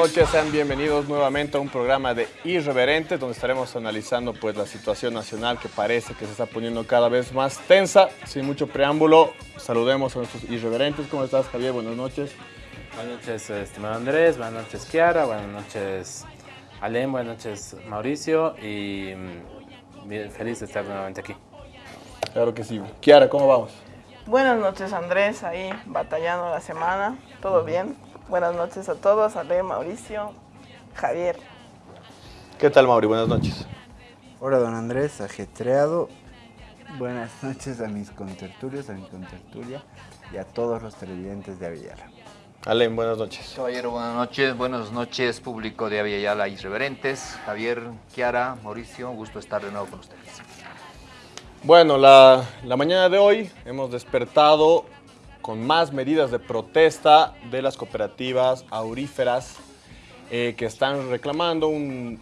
buenas noches, sean bienvenidos nuevamente a un programa de Irreverentes donde estaremos analizando pues la situación nacional que parece que se está poniendo cada vez más tensa. Sin mucho preámbulo, saludemos a nuestros Irreverentes. ¿Cómo estás Javier? Buenas noches. Buenas noches, estimado Andrés, buenas noches Kiara, buenas noches Alem, buenas noches Mauricio y mm, feliz de estar nuevamente aquí. Claro que sí. Kiara, ¿cómo vamos? Buenas noches Andrés, ahí batallando la semana, todo bien. Buenas noches a todos, Ale, Mauricio, Javier. ¿Qué tal Mauri? Buenas noches. Hola don Andrés, ajetreado. Buenas noches a mis contertulios, a mi contertulia y a todos los televidentes de Avillara. Alem, buenas noches. Caballero, buenas noches. Buenas noches, público de Avillara Irreverentes. Javier, Kiara, Mauricio, gusto estar de nuevo con ustedes. Bueno, la, la mañana de hoy hemos despertado con más medidas de protesta de las cooperativas auríferas eh, que están reclamando un,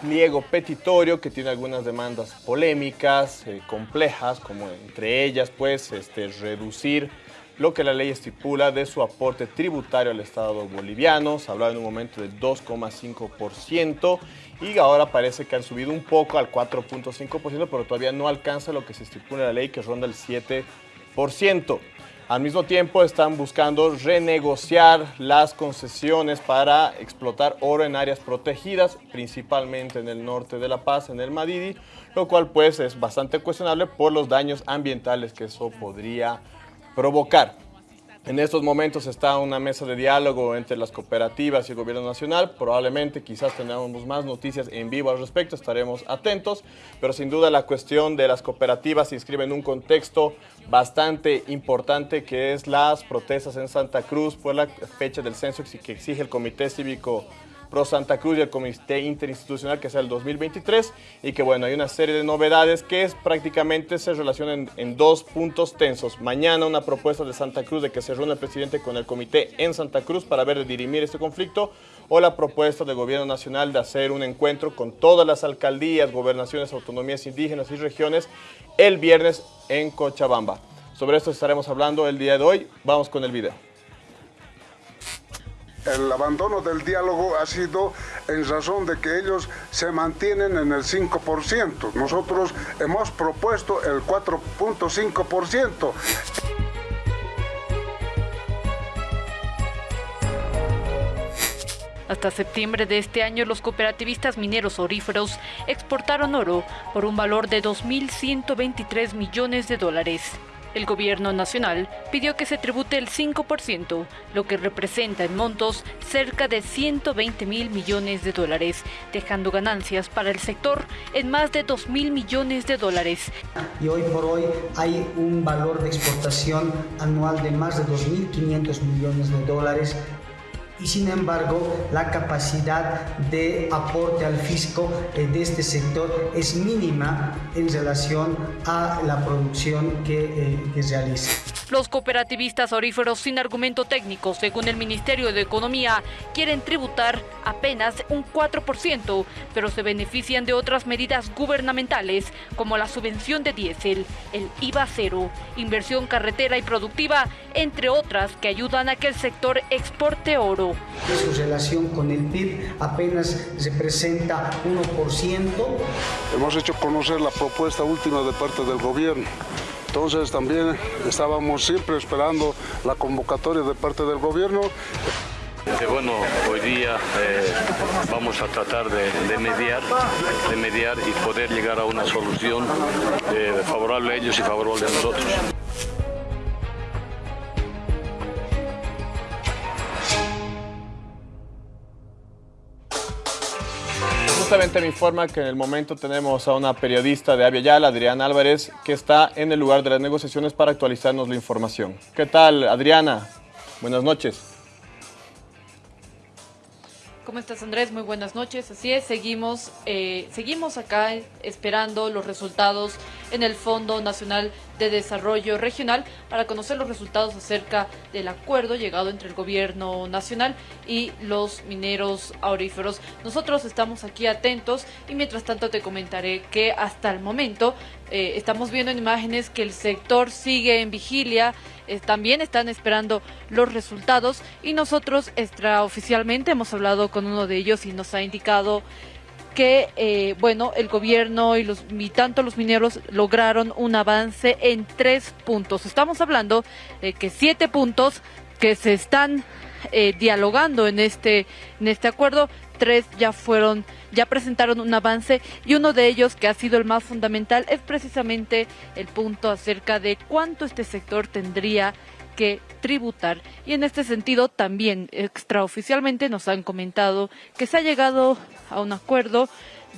pliego petitorio que tiene algunas demandas polémicas, eh, complejas, como entre ellas pues este, reducir lo que la ley estipula de su aporte tributario al Estado boliviano. Se hablaba en un momento del 2,5% y ahora parece que han subido un poco al 4,5%, pero todavía no alcanza lo que se estipula en la ley que ronda el 7%. Al mismo tiempo están buscando renegociar las concesiones para explotar oro en áreas protegidas, principalmente en el norte de La Paz, en el Madidi, lo cual pues es bastante cuestionable por los daños ambientales que eso podría provocar. En estos momentos está una mesa de diálogo entre las cooperativas y el gobierno nacional. Probablemente quizás tengamos más noticias en vivo al respecto, estaremos atentos. Pero sin duda la cuestión de las cooperativas se inscribe en un contexto bastante importante que es las protestas en Santa Cruz por la fecha del censo que exige el Comité Cívico Pro Santa Cruz y el Comité Interinstitucional que sea el 2023 y que bueno, hay una serie de novedades que es, prácticamente se relacionan en, en, dos puntos tensos. Mañana una propuesta de Santa Cruz de que se reúna el presidente con el comité en Santa Cruz para ver de dirimir este conflicto o la propuesta del gobierno nacional de hacer un encuentro con todas las alcaldías, gobernaciones, autonomías indígenas y regiones el viernes en Cochabamba. Sobre esto estaremos hablando el día de hoy. Vamos con el video el abandono del diálogo ha sido en razón de que ellos se mantienen en el 5%. Nosotros hemos propuesto el 4.5%. Hasta septiembre de este año, los cooperativistas mineros oríferos exportaron oro por un valor de 2.123 millones de dólares. El gobierno nacional pidió que se tribute el 5%, lo que representa en montos cerca de 120 mil millones de dólares, dejando ganancias para el sector en más de 2 mil millones de dólares. Y hoy por hoy hay un valor de exportación anual de más de 2.500 millones de dólares y sin embargo la capacidad de aporte al fisco de este sector es mínima en relación a la producción que, eh, que realiza. Los cooperativistas oríferos sin argumento técnico, según el Ministerio de Economía, quieren tributar apenas un 4%, pero se benefician de otras medidas gubernamentales como la subvención de diésel, el IVA cero, inversión carretera y productiva, entre otras que ayudan a que el sector exporte oro. Su relación con el PIB apenas representa 1%. Hemos hecho conocer la propuesta última de parte del gobierno. Entonces también estábamos siempre esperando la convocatoria de parte del gobierno. Que bueno, hoy día eh, vamos a tratar de, de, mediar, de mediar y poder llegar a una solución eh, favorable a ellos y favorable a nosotros. Justamente me informa que en el momento tenemos a una periodista de Avia Yala, Adriana Álvarez, que está en el lugar de las negociaciones para actualizarnos la información. ¿Qué tal, Adriana? Buenas noches. ¿Cómo estás, Andrés? Muy buenas noches. Así es, seguimos, eh, seguimos acá esperando los resultados en el Fondo Nacional de Desarrollo Regional para conocer los resultados acerca del acuerdo llegado entre el gobierno nacional y los mineros auríferos. Nosotros estamos aquí atentos y mientras tanto te comentaré que hasta el momento eh, estamos viendo en imágenes que el sector sigue en vigilia, eh, también están esperando los resultados y nosotros extraoficialmente hemos hablado con uno de ellos y nos ha indicado que eh, bueno el gobierno y los y tanto los mineros lograron un avance en tres puntos. Estamos hablando de que siete puntos que se están eh, dialogando en este en este acuerdo, tres ya fueron ya presentaron un avance y uno de ellos que ha sido el más fundamental es precisamente el punto acerca de cuánto este sector tendría que tributar. Y en este sentido también extraoficialmente nos han comentado que se ha llegado a un acuerdo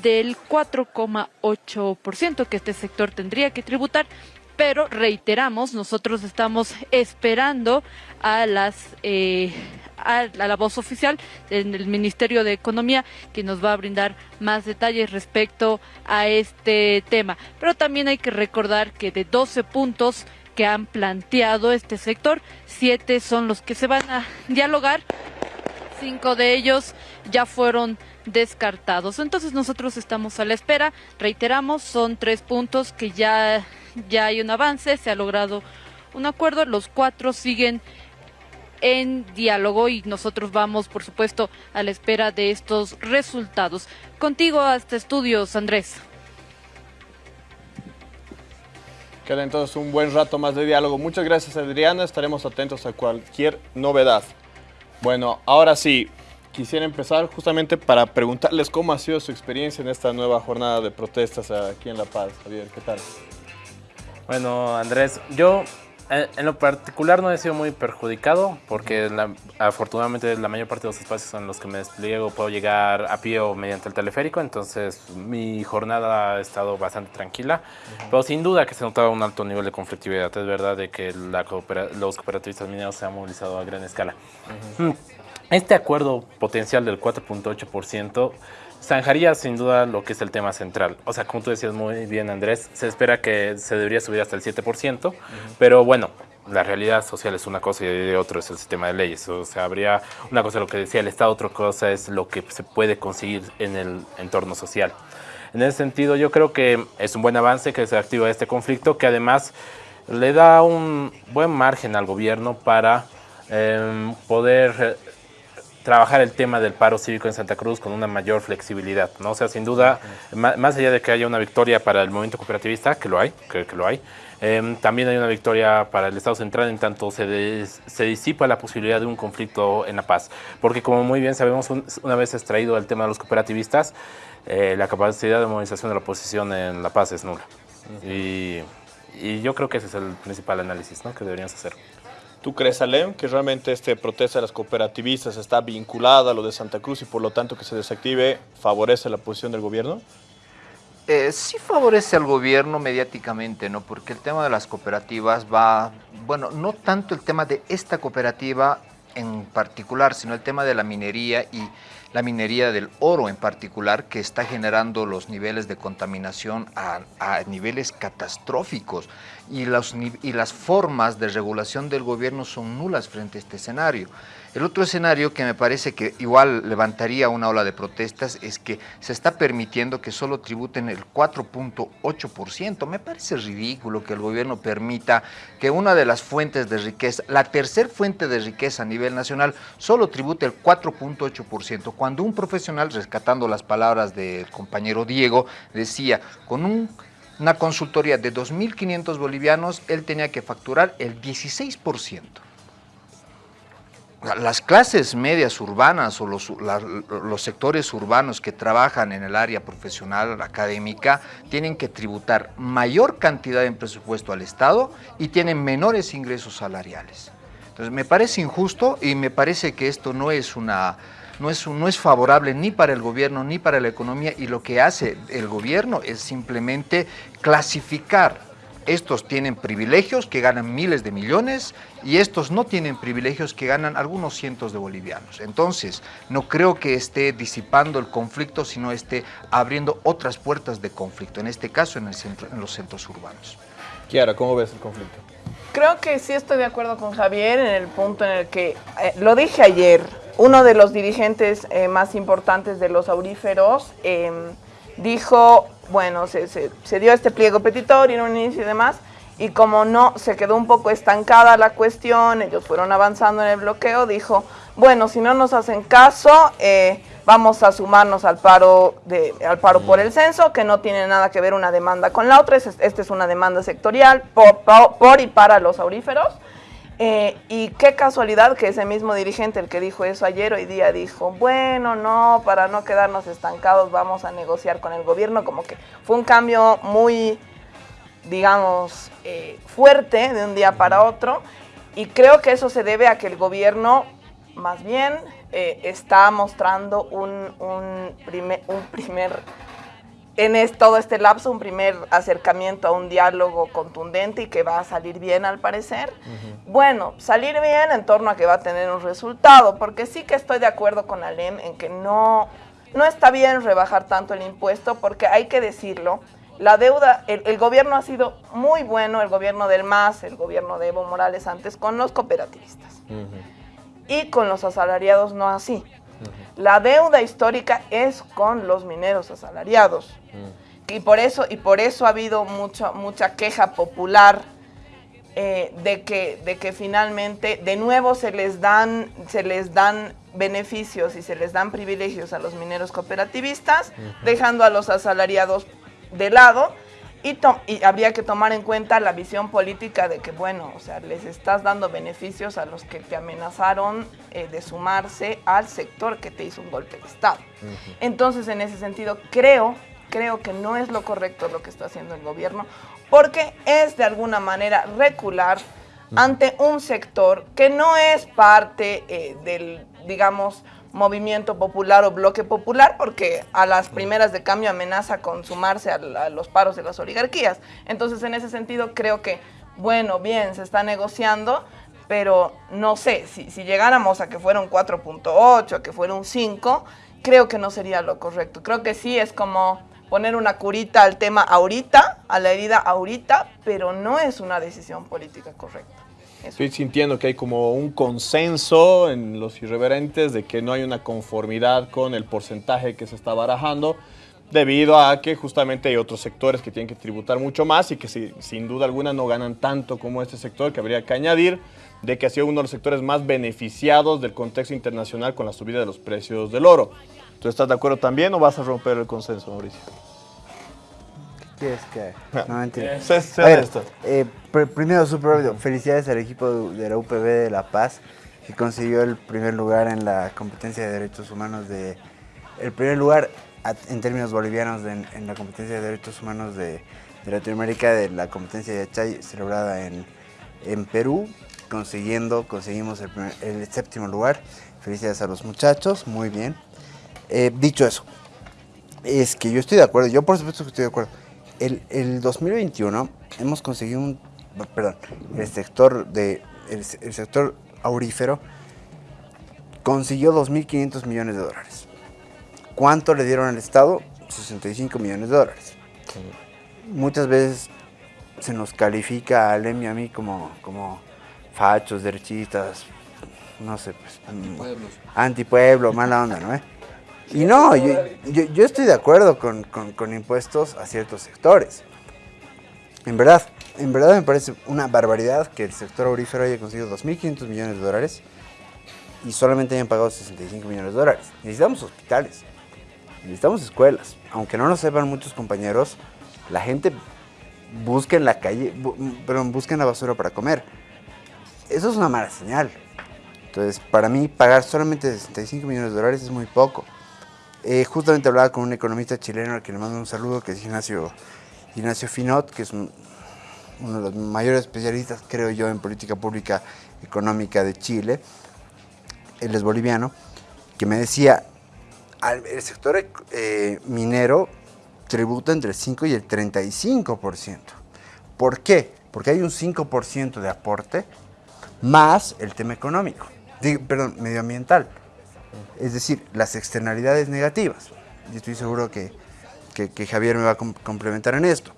del 4,8% que este sector tendría que tributar. Pero reiteramos, nosotros estamos esperando a las eh, a la voz oficial del Ministerio de Economía que nos va a brindar más detalles respecto a este tema. Pero también hay que recordar que de 12 puntos que han planteado este sector. Siete son los que se van a dialogar. Cinco de ellos ya fueron descartados. Entonces nosotros estamos a la espera. Reiteramos, son tres puntos que ya, ya hay un avance, se ha logrado un acuerdo. Los cuatro siguen en diálogo y nosotros vamos, por supuesto, a la espera de estos resultados. Contigo hasta estudios, Andrés. Queda entonces un buen rato más de diálogo. Muchas gracias Adriana, estaremos atentos a cualquier novedad. Bueno, ahora sí, quisiera empezar justamente para preguntarles cómo ha sido su experiencia en esta nueva jornada de protestas aquí en La Paz. Javier, ¿qué tal? Bueno, Andrés, yo en lo particular no he sido muy perjudicado porque afortunadamente la mayor parte de los espacios en los que me despliego puedo llegar a pie o mediante el teleférico, entonces mi jornada ha estado bastante tranquila, pero sin duda que se notaba un alto nivel de conflictividad, es verdad de que los cooperativistas mineros se han movilizado a gran escala. Mm. Este acuerdo potencial del 4.8% zanjaría sin duda lo que es el tema central. O sea, como tú decías muy bien, Andrés, se espera que se debería subir hasta el 7%, pero bueno, la realidad social es una cosa y otro es el sistema de leyes. O sea, habría una cosa lo que decía el Estado, otra cosa es lo que se puede conseguir en el entorno social. En ese sentido, yo creo que es un buen avance que se activa este conflicto, que además le da un buen margen al gobierno para em, poder trabajar el tema del paro cívico en Santa Cruz con una mayor flexibilidad, ¿no? O sea, sin duda, más allá de que haya una victoria para el movimiento cooperativista, que lo hay, que, que lo hay, em, también hay una victoria para el Estado central en tanto se, se disipa la posibilidad de un conflicto en la paz. Porque como muy bien sabemos, una vez extraído el tema de los cooperativistas, eh, la capacidad de movilización de la oposición en la paz es nula. y, y, yo creo que ese es el principal análisis ¿no? que deberíamos hacer. ¿Tú crees, Alem, que realmente este protesta de las cooperativistas está vinculada a lo de Santa Cruz y por lo tanto que se desactive favorece la posición del gobierno? Eh, sí favorece al gobierno mediáticamente, ¿no? Porque el tema de las cooperativas va, bueno, no tanto el tema de esta cooperativa en particular, sino el tema de la minería y la minería del oro en particular, que está generando los niveles de contaminación a, niveles catastróficos y, y las formas de regulación del gobierno son nulas frente a este escenario. El otro escenario que me parece que igual levantaría una ola de protestas es que se está permitiendo que solo tributen el 4.8%. Me parece ridículo que el gobierno permita que una de las fuentes de riqueza, la tercer fuente de riqueza a nivel nacional, solo tribute el 4.8%. Cuando un profesional, rescatando las palabras del compañero Diego, decía, con una consultoría de 2.500 bolivianos, él tenía que facturar el 16% las clases medias urbanas o los, sectores urbanos que trabajan en el área profesional, académica, tienen que tributar mayor cantidad en presupuesto al Estado y tienen menores ingresos salariales. Entonces me parece injusto y me parece que esto no es una... No es, no es favorable ni para el gobierno ni para la economía y lo que hace el gobierno es simplemente clasificar estos tienen privilegios que ganan miles de millones y estos no tienen privilegios que ganan algunos cientos de bolivianos. Entonces, no creo que esté disipando el conflicto, sino esté abriendo otras puertas de conflicto, en este caso en, el centro, en los centros urbanos. Kiara, ¿cómo ves el conflicto? Creo que sí estoy de acuerdo con Javier en el punto en el que, eh, lo dije ayer, uno de los dirigentes eh, más importantes de los auríferos eh, dijo, bueno, se, se, dio este pliego petitorio en un inicio y demás, y como no se quedó un poco estancada la cuestión, ellos fueron avanzando en el bloqueo, dijo, bueno, si no nos hacen caso, eh, vamos a sumarnos al paro, de, al paro por el censo, que no tiene nada que ver una demanda con la otra, esta es una demanda sectorial por y para los auríferos, eh, y qué casualidad que ese mismo dirigente, el que dijo eso ayer, hoy día dijo, bueno, no, para no quedarnos estancados vamos a negociar con el gobierno, como que fue un cambio muy, digamos, eh, fuerte de un día para otro, y creo que eso se debe a que el gobierno, más bien, eh, está mostrando un, un, primer, un primer en es, todo este lapso un primer acercamiento a un diálogo contundente y que va a salir bien al parecer. Uh -huh. Bueno, salir bien en torno a que va a tener un resultado, porque sí que estoy de acuerdo con Alem en que no, no está bien rebajar tanto el impuesto, porque hay que decirlo, la deuda, el, el gobierno ha sido muy bueno, el gobierno del MAS, el gobierno de Evo Morales antes, con los cooperativistas. Uh -huh. Y con los asalariados no así. La deuda histórica es con los mineros asalariados. Mm. Y, por eso, y por eso ha habido mucho, mucha queja popular eh, de, que, de que finalmente de nuevo se les, dan, se les dan beneficios y se les dan privilegios a los mineros cooperativistas, uh -huh. dejando a los asalariados de lado. Y, y, habría que tomar en cuenta la visión política de que, bueno, o sea, les estás dando beneficios a los que te amenazaron eh, de sumarse al sector que te hizo un golpe de Estado. Uh -huh. Entonces, en ese sentido, creo, creo que no es lo correcto lo que está haciendo el gobierno, porque es de alguna manera recular ante un sector que no es parte eh, del, digamos, movimiento popular o bloque popular, porque a las primeras de cambio amenaza con sumarse a, a, los paros de las oligarquías. Entonces, en ese sentido, creo que, bueno, bien, se está negociando, pero no sé, si, si llegáramos a que fuera un 4.8, a que fuera un 5, creo que no sería lo correcto. Creo que sí es como poner una curita al tema ahorita, a la herida ahorita, pero no es una decisión política correcta. Estoy sintiendo que hay como un consenso en los irreverentes de que no hay una conformidad con el porcentaje que se está barajando, debido a que justamente hay otros sectores que tienen que tributar mucho más y que si, sin duda alguna no ganan tanto como este sector, que habría que añadir de que ha sido uno de los sectores más beneficiados del contexto internacional con la subida de los precios del oro. ¿Tú estás de acuerdo también o vas a romper el consenso, Mauricio? Quieres que. No, mentira. Sé, sé A ver, esto. eh, pr- primero, súper rápido, felicidades al equipo de la UPB de La Paz que consiguió el primer lugar en la competencia de derechos humanos de... El primer lugar en términos bolivianos de- en, la competencia de derechos humanos de, de Latinoamérica de la competencia de Achay celebrada en, en Perú, consiguiendo, conseguimos el, primer- el séptimo lugar. Felicidades a los muchachos, muy bien. Eh, dicho eso, es que yo estoy de acuerdo, yo por supuesto que estoy de acuerdo. El, el 2021 hemos conseguido un, perdón, el sector de, el, el sector aurífero consiguió 2.500 millones de dólares. ¿Cuánto le dieron al Estado? 65 millones de dólares. Muchas veces se nos califica a Alem y a mí como, como fachos, derechistas, no sé, pues, Antipueblos. antipueblo, mala onda, ¿no? Y no, yo, estoy de acuerdo con, con- con impuestos a ciertos sectores. En verdad, en verdad me parece una barbaridad que el sector aurífero haya conseguido 2.500 millones de dólares y solamente hayan pagado 65 millones de dólares. Necesitamos hospitales, necesitamos escuelas. Aunque no lo sepan muchos compañeros, la gente busca en la calle, bu- perdón, busca en la basura para comer. Eso es una mala señal. Entonces, para mí, pagar solamente 65 millones de dólares es muy poco. Eh, justamente hablaba con un economista chileno al que le mando un saludo, que es Ignacio, Ignacio Finot, que es un- uno de los mayores especialistas, creo yo, en política pública económica de Chile. Él es boliviano, que me decía, el sector eh, minero tributa entre el 5 y el 35%. ¿Por qué? Porque hay un 5% de aporte más el tema económico, perdón, medioambiental. Es decir, las externalidades negativas. Y estoy seguro que, que- que Javier me va a com- complementar en esto.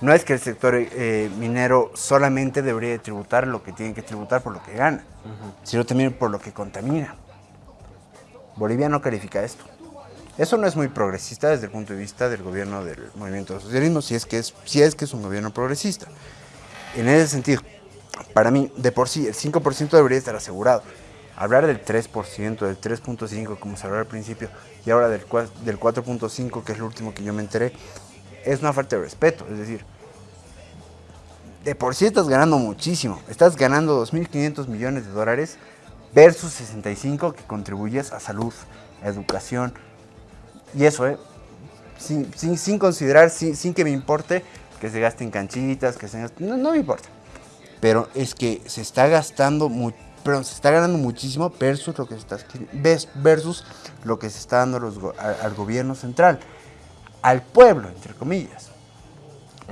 No es que el sector eh, minero solamente debería de tributar lo que tiene que tributar por lo que gana, sino también por lo que contamina. Bolivia no califica esto. Eso no es muy progresista desde el punto de vista del gobierno del movimiento socialismo, si es que es, si es, que es un gobierno progresista. En ese sentido, para mí, de por sí, el 5% debería estar asegurado. Hablar del 3%, del 3.5%, como se habló al principio, y ahora del, cua- del 4.5%, que es lo último que yo me enteré, es una falta de respeto. Es decir, de por sí estás ganando muchísimo. Estás ganando 2.500 millones de dólares versus 65 que contribuyes a salud, a educación. Y eso, ¿eh? Sin, sin- sin considerar, sin, sin que me importe que se gasten canchitas, que se gasten... No, no me importa. Pero es que se está gastando mu- perdón, se está ganando muchísimo versus lo que se está versus lo que se está dando los al gobierno central, al pueblo, entre comillas.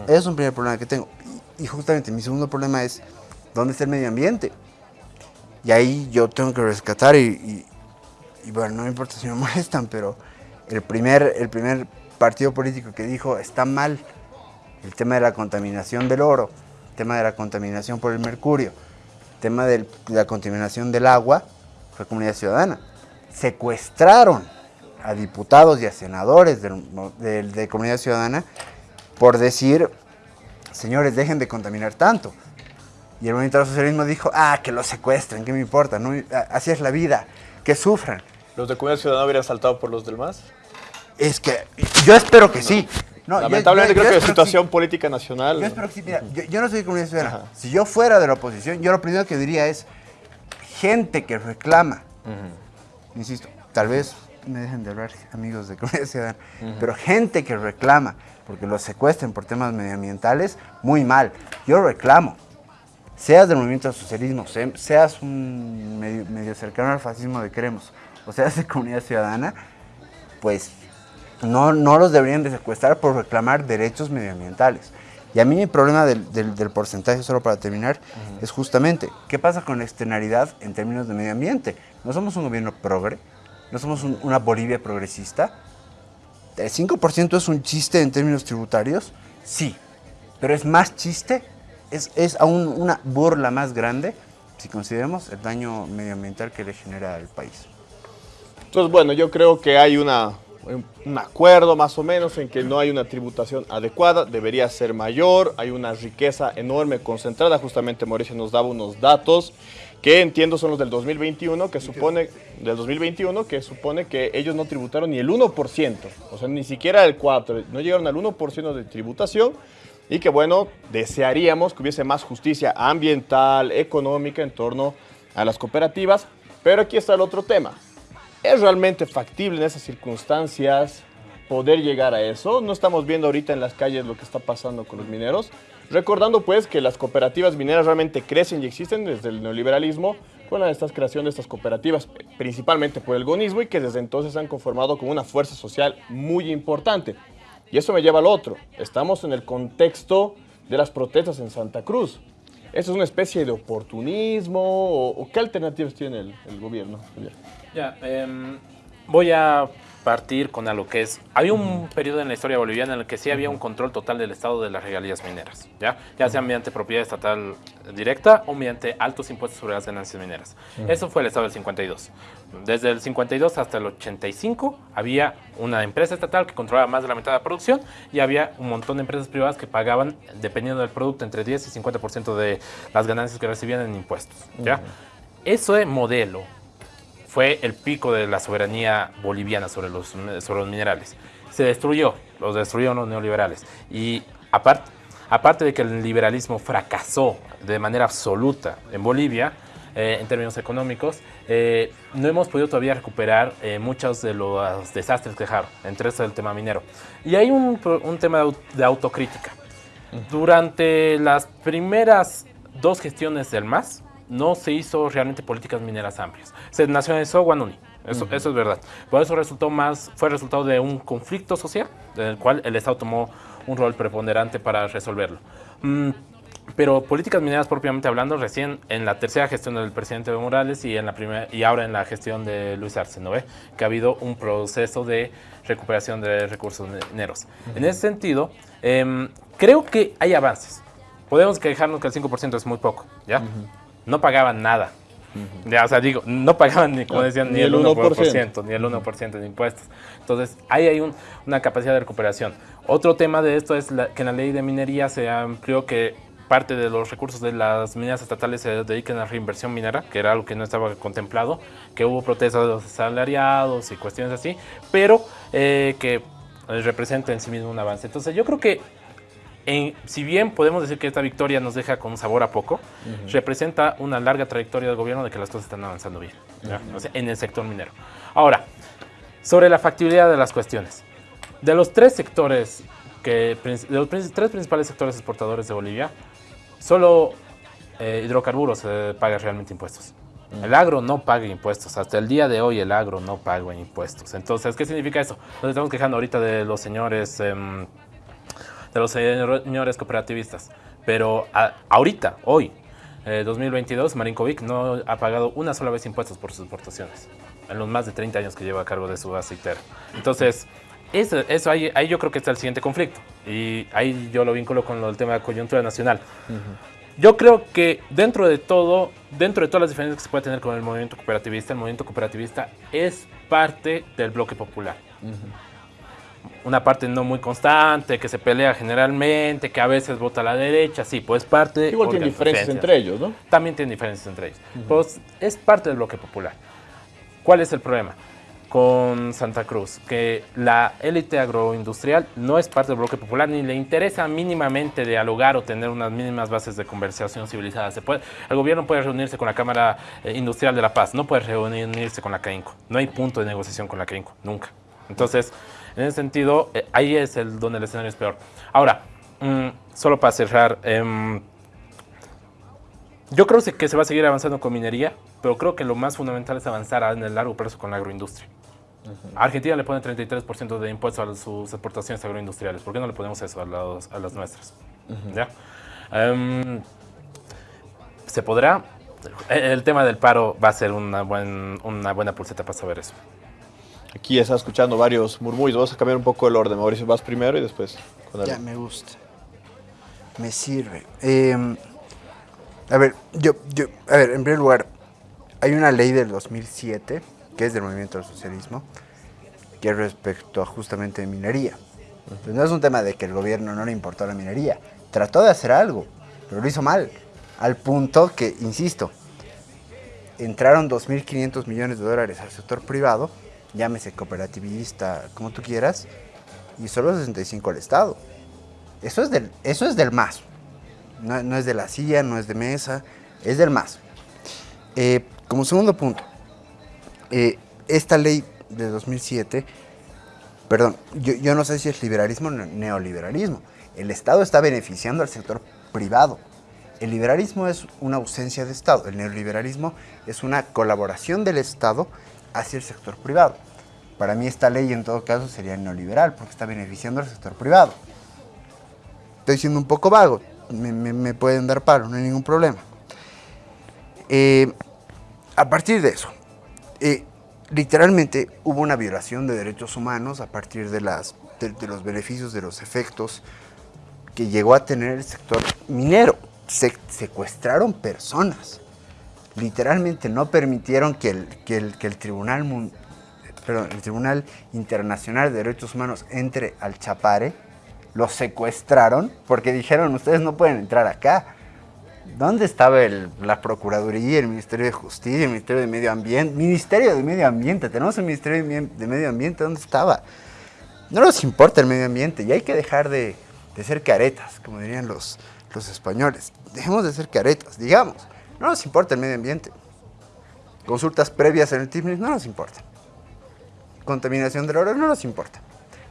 Ese es un primer problema que tengo. Y, justamente mi segundo problema es, ¿dónde está el medio ambiente? Y ahí yo tengo que rescatar y, y- y bueno, no me importa si me molestan, pero el primer, el primer partido político que dijo está mal el tema de la contaminación del oro, el tema de la contaminación por el mercurio, tema de la contaminación del agua, fue Comunidad Ciudadana. Secuestraron a diputados y a senadores del- del- de Comunidad Ciudadana por decir, señores, dejen de contaminar tanto. Y el movimiento del socialismo dijo, ah, que los secuestren, ¿qué me importa? No, me- a- así es la vida, que sufran. ¿Los de Comunidad Ciudadana hubieran saltado por los del MAS? Es que yo espero que sí. No, Lamentablemente yo- yo creo que la situación política nacional... Yo espero que sí. Mira, yo, yo no soy de comunidad ciudadana. Si yo fuera de la oposición, yo lo primero que diría es gente que reclama. Insisto, tal vez me dejen de hablar amigos de comunidad ciudadana, pero gente que reclama porque los secuestren por temas medioambientales, muy mal. Yo reclamo. Seas del movimiento del socialismo, se- seas un medio, medio cercano al fascismo de Queremos, o seas de comunidad ciudadana, pues no, no los deberían de secuestrar por reclamar derechos medioambientales. Y a mí mi problema del, del- del porcentaje, solo para terminar, es justamente, ¿qué pasa con la externalidad en términos de medio ambiente? No somos un gobierno progre, no somos un- una Bolivia progresista. ¿El 5% es un chiste en términos tributarios? Sí, pero es más chiste, es, es aún una burla más grande si consideramos el daño medioambiental que le genera al país. Entonces, bueno, yo creo que hay una, un- acuerdo más o menos en que no hay una tributación adecuada, debería ser mayor, hay una riqueza enorme concentrada, justamente Mauricio nos daba unos datos que entiendo son los del 2021, que supone, del 2021, que supone que ellos no tributaron ni el 1%, o sea, ni siquiera el 4%, no llegaron al 1% de tributación, y que bueno, desearíamos que hubiese más justicia ambiental, económica en torno a las cooperativas, pero aquí está el otro tema. ¿Es realmente factible en esas circunstancias poder llegar a eso? No estamos viendo ahorita en las calles lo que está pasando con los mineros. Recordando pues que las cooperativas mineras realmente crecen y existen desde el neoliberalismo con esta creación de estas cooperativas, principalmente por el gonismo y que desde entonces han conformado como una fuerza social muy importante. Y eso me lleva al otro. Estamos en el contexto de las protestas en Santa Cruz. ¿Eso es una especie de oportunismo o, qué alternativas tiene el, gobierno? Ya, em, voy a partir con algo que es, había un periodo en la historia boliviana en el que sí había un control total del Estado de las regalías mineras, ¿ya? Ya sea mediante propiedad estatal directa o mediante altos impuestos sobre las ganancias mineras. Eso fue el Estado del 52. Desde el 52 hasta el 85 había una empresa estatal que controlaba más de la mitad de la producción y había un montón de empresas privadas que pagaban, dependiendo del producto, entre 10 y 50% de las ganancias que recibían en impuestos, ¿ya? Ujú. Ese modelo fue el pico de la soberanía boliviana sobre los, sobre los minerales. Se destruyó, los destruyeron los neoliberales. Y aparte, aparte de que el liberalismo fracasó de manera absoluta en Bolivia, eh, en términos económicos, eh, no hemos podido todavía recuperar eh, muchos de los desastres que dejaron, entre eso el tema minero. Y hay un, un tema de autocrítica. Durante las primeras dos gestiones del MAS, no se hizo realmente políticas mineras amplias. Se nacionalizó Guanuni, eso, Ujú. eso es verdad. Por eso resultó más, fue resultado de un conflicto social, en el cual el Estado tomó un rol preponderante para resolverlo. Mm, pero políticas mineras propiamente hablando, recién en la tercera gestión del presidente Evo Morales y, en la primera, y ahora en la gestión de Luis Arce, ¿no ve? Que ha habido un proceso de recuperación de recursos mineros. En ese sentido, em, creo que hay avances. Podemos quejarnos que el 5% es muy poco, ¿ya? No pagaban nada. Ya, o sea, digo, no pagaban ni, como decían, ni, el 1%, ni el 1% de impuestos. Entonces, ahí hay una capacidad de recuperación. Otro tema de esto es que en la ley de minería se amplió que parte de los recursos de las mineras estatales se dediquen a reinversión minera, que era algo que no estaba contemplado, que hubo protestas de los salariados y cuestiones así, pero eh, que representa en sí mismo un avance. Entonces yo creo que si bien podemos decir que esta victoria nos deja con sabor a poco, representa una larga trayectoria del gobierno de que las cosas están avanzando bien en el sector minero. Ahora, sobre la factibilidad de las cuestiones. De los tres sectores, que, de los tres principales sectores exportadores de Bolivia, Solo eh, hidrocarburos eh, paga realmente impuestos. El agro no paga impuestos. Hasta el día de hoy el agro no paga impuestos. Entonces, ¿qué significa eso? Nos estamos quejando ahorita de los señores, em, de los señores cooperativistas. Pero ahorita, hoy, 2022, eh, Marinkovic no ha pagado una sola vez impuestos por sus exportaciones. En los más de 30 años que lleva a cargo de su aceitera. Entonces, eso, eso ahí, ahí, yo creo que está el siguiente conflicto. Y ahí yo lo vinculo con el tema de coyuntura nacional. Yo creo que dentro de todo, dentro de todas las diferencias que se puede tener con el movimiento cooperativista, el movimiento cooperativista es parte del bloque popular. Una parte no muy constante, que se pelea generalmente, que a veces vota a la derecha, sí, pues parte... Igual tiene diferencias entre ellos, ¿no? También tiene diferencias entre ellos. Pues es parte del bloque popular. ¿Cuál es el problema? con Santa Cruz, que la élite agroindustrial no es parte del bloque popular ni le interesa mínimamente dialogar o tener unas mínimas bases de conversación civilizada. Se puede, el gobierno puede reunirse con la Cámara eh, Industrial de la Paz, no puede reunirse con la CAINCO. No hay punto de negociación con la CAINCO, nunca. Entonces, en ese sentido, eh, ahí es el donde el escenario es peor. Ahora, mm, solo para cerrar, em, yo creo que se va a seguir avanzando con minería, pero creo que lo más fundamental es avanzar en el largo plazo con la agroindustria. Argentina le pone 33% de impuestos a sus exportaciones agroindustriales. ¿Por qué no le ponemos eso a, las nuestras? Em, ¿Se podrá? El tema del paro va a ser una, una buena pulseta para saber eso. Aquí está escuchando varios murmullos. Vamos a cambiar un poco el orden. Mauricio, vas primero y después. ya, me gusta. Me sirve. Em, a ver, yo, yo, a ver, en primer lugar, hay una ley del 2007 que es del movimiento del socialismo, que es respecto a justamente minería. Pues no es un tema de que el gobierno no le importó la minería, trató de hacer algo, pero lo hizo mal, al punto que, insisto, entraron 2.500 millones de dólares al sector privado, llámese cooperativista, como tú quieras, y solo 65 al Estado. Eso es del, eso es del MAS. No, es de la silla, no es de mesa, es del MAS. Eh, como segundo punto, eh, esta ley de 2007, perdón, yo, no sé si es liberalismo o neoliberalismo. El Estado está beneficiando al sector privado. El liberalismo es una ausencia de Estado. El neoliberalismo es una colaboración del Estado hacia el sector privado. Para mí esta ley en todo caso sería neoliberal porque está beneficiando al sector privado. Estoy siendo un poco vago, me, pueden dar palo, no hay ningún problema. Eh, a partir de eso, eh, literalmente hubo una violación de derechos humanos a partir de, las, de, los beneficios, de los efectos que llegó a tener el sector minero. Se, secuestraron personas. Literalmente no permitieron que el, que el, que el Tribunal perdón, el Tribunal Internacional de Derechos Humanos entre al Chapare, los secuestraron porque dijeron, ustedes no pueden entrar acá. ¿Dónde estaba la Procuraduría, el Ministerio de Justicia, el Ministerio de Medio Ambiente? Ministerio de Medio Ambiente, tenemos el Ministerio de Medio Ambiente, ¿dónde estaba? No nos importa el medio ambiente y hay que dejar de, ser caretas, como dirían los, los españoles. Dejemos de ser caretas, digamos, no nos importa el medio ambiente. Consultas previas en el TIPNIS no nos importa. Contaminación del oro no nos importa.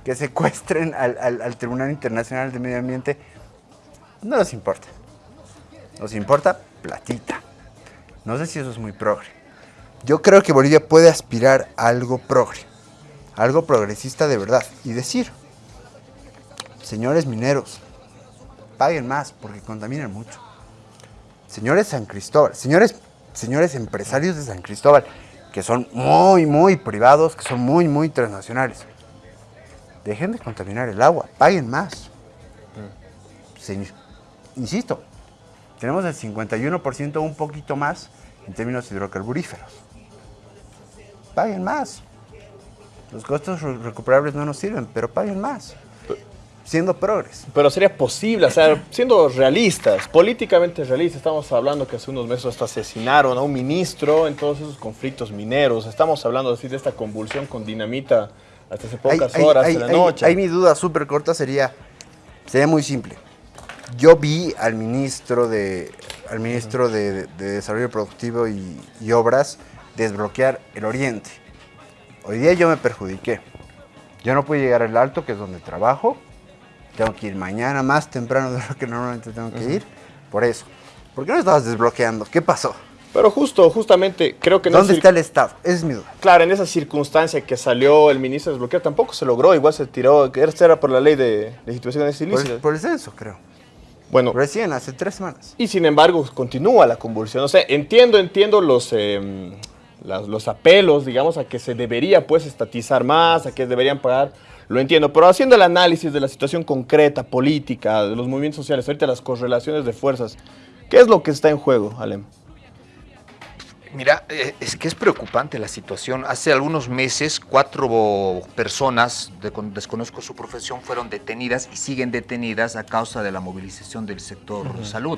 Que secuestren al, al Tribunal Internacional de Medio Ambiente no nos importa. Nos importa platita. No sé si eso es muy progre. Yo creo que Bolivia puede aspirar a algo progre, algo progresista de verdad y decir, señores mineros, paguen más porque contaminan mucho. Señores San Cristóbal, señores, señores empresarios de San Cristóbal, que son muy, muy privados, que son muy, muy transnacionales. Dejen de contaminar el agua, paguen más. Insisto, tenemos el 51% un poquito más en términos hidrocarburíferos. Paguen más. Los costos re- recuperables no nos sirven, pero paguen más. Siendo progres. Pero sería posible, o sea, siendo realistas, políticamente realistas, estamos hablando que hace unos meses hasta asesinaron a un ministro en todos esos conflictos mineros, estamos hablando así de esta convulsión con dinamita hasta hace pocas horas de la noche. ahí mi duda súper corta sería, sería muy simple. Yo vi al ministro de, al ministro de, de Desarrollo Productivo y, y Obras desbloquear el Oriente. Hoy día yo me perjudiqué. Yo no pude llegar al Alto, que es donde trabajo. Tengo que ir mañana más temprano de lo que normalmente tengo que ir. Por eso. ¿Por qué no estabas desbloqueando? ¿Qué pasó? Pero justo, justamente, creo que ¿Dónde está el Estado? Es mi duda. Claro, en esa circunstancia que salió el ministro desbloquear, tampoco se logró, igual se tiró, era por la ley de legitimación Por, ilícitas. por el censo, creo. Bueno, Recién, hace tres semanas. Y sin embargo, continúa la convulsión. O sea, entiendo, entiendo los, eh, las- los apelos, digamos, a que se debería, pues, estatizar más, a que deberían pagar. Lo entiendo, pero haciendo el análisis de la situación concreta, política, de los movimientos sociales, ahorita las correlaciones de fuerzas, ¿qué es lo que está en juego, Alem? Mira, eh, es que es preocupante la situación. Hace algunos meses, cuatro personas, de- con- desconozco su profesión, fueron detenidas y siguen detenidas a causa de la movilización del sector salud.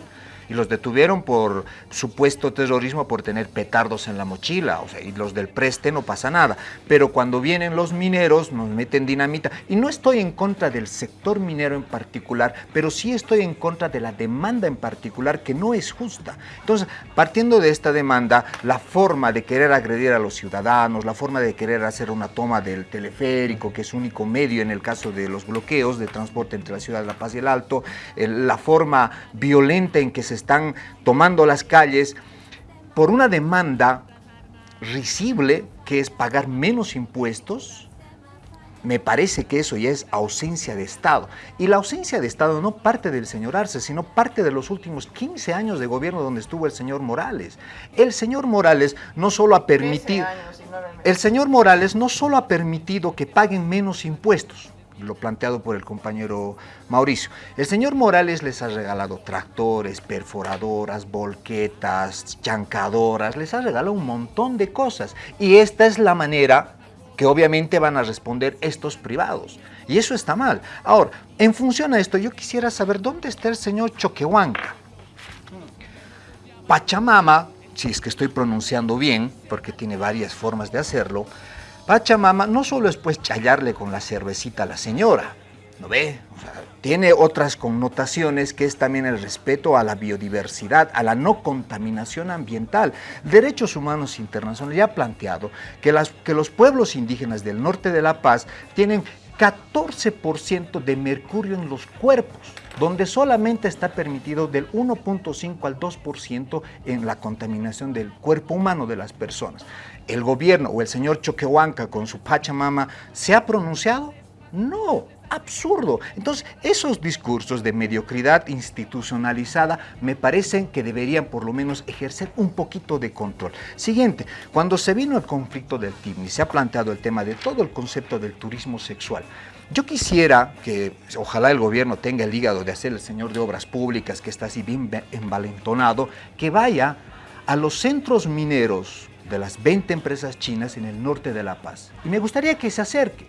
Y los detuvieron por supuesto terrorismo por tener petardos en la mochila. O sea, y los del preste no pasa nada. Pero cuando vienen los mineros, nos meten dinamita. Y no estoy en contra del sector minero en particular, pero sí estoy en contra de la demanda en particular que no es justa. Entonces, partiendo de esta demanda, la forma de querer agredir a los ciudadanos, la forma de querer hacer una toma del teleférico, que es único medio en el caso de los bloqueos de transporte entre la ciudad de La Paz y el Alto, el- la forma violenta en que se están tomando las calles, por una demanda risible que es pagar menos impuestos, me parece que eso ya es ausencia de Estado. Y la ausencia de Estado no parte del señor Arce, sino parte de los últimos 15 años de gobierno donde estuvo el señor Morales. El señor Morales no solo ha permitido... El señor Morales no solo ha permitido que paguen menos impuestos, lo planteado por el compañero Mauricio. El señor Morales les ha regalado tractores, perforadoras, volquetas, chancadoras, les ha regalado un montón de cosas. Y esta es la manera que obviamente van a responder estos privados. Y eso está mal. Ahora, en función a esto, yo quisiera saber dónde está el señor Choquehuanca. Pachamama, si es que estoy pronunciando bien, porque tiene varias formas de hacerlo, Pachamama no solo es pues chayarle con la cervecita a la señora, ¿no ve? O sea, tiene otras connotaciones que es también el respeto a la biodiversidad, a la no contaminación ambiental. Derechos Humanos Internacionales ya ha planteado que, las, que los pueblos indígenas del norte de La Paz tienen 14% de mercurio en los cuerpos, donde solamente está permitido del 1.5 al 2% en la contaminación del cuerpo humano de las personas. ¿El gobierno o el señor Choquehuanca con su Pachamama se ha pronunciado? No, absurdo. Entonces, esos discursos de mediocridad institucionalizada me parecen que deberían por lo menos ejercer un poquito de control. Siguiente, cuando se vino el conflicto del TIBNI, se ha planteado el tema de todo el concepto del turismo sexual. Yo quisiera que ojalá el gobierno tenga el hígado de hacer el señor de obras públicas que está así bien envalentonado, que vaya a los centros mineros de las 20 empresas chinas en el norte de La Paz. Y me gustaría que se acerque.